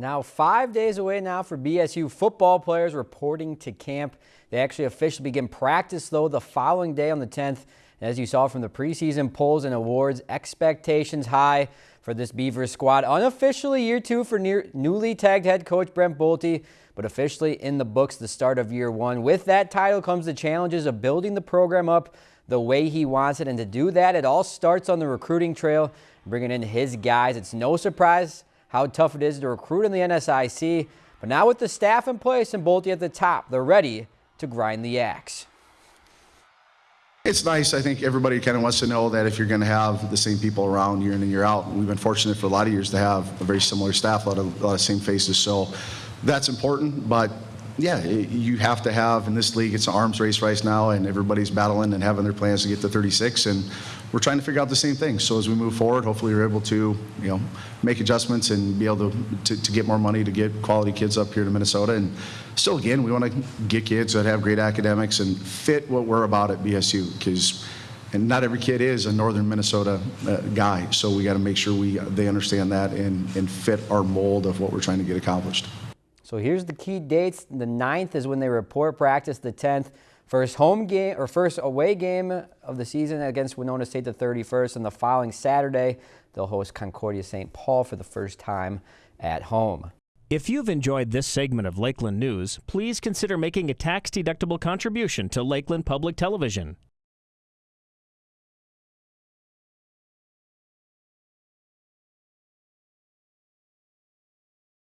Now five days away now for BSU football players reporting to camp. They actually officially begin practice though the following day on the 10th. And as you saw from the preseason polls and awards, expectations high for this Beavers squad. Unofficially year two for near, newly tagged head coach Brent Bolte, but officially in the books the start of year one. With that title comes the challenges of building the program up the way he wants it. And to do that, it all starts on the recruiting trail, bringing in his guys. It's no surprise how tough it is to recruit in the NSIC. But now with the staff in place and Bolte at the top, they're ready to grind the axe. It's nice. I think everybody kind of wants to know that if you're going to have the same people around year in and year out, we've been fortunate for a lot of years to have a very similar staff, a lot of, a lot of same faces. So that's important. But yeah, you have to have in this league, it's an arms race right now, and everybody's battling and having their plans to get to 36. And we're trying to figure out the same thing. So as we move forward, hopefully we're able to, you know, make adjustments and be able to, to, to get more money to get quality kids up here to Minnesota. And still, again, we want to get kids that have great academics and fit what we're about at BSU because and not every kid is a northern Minnesota uh, guy. So we got to make sure we they understand that and, and fit our mold of what we're trying to get accomplished. So here's the key dates. The 9th is when they report practice. The 10th First home game or first away game of the season against Winona State the 31st, and the following Saturday they'll host Concordia St. Paul for the first time at home. If you've enjoyed this segment of Lakeland News, please consider making a tax-deductible contribution to Lakeland Public Television.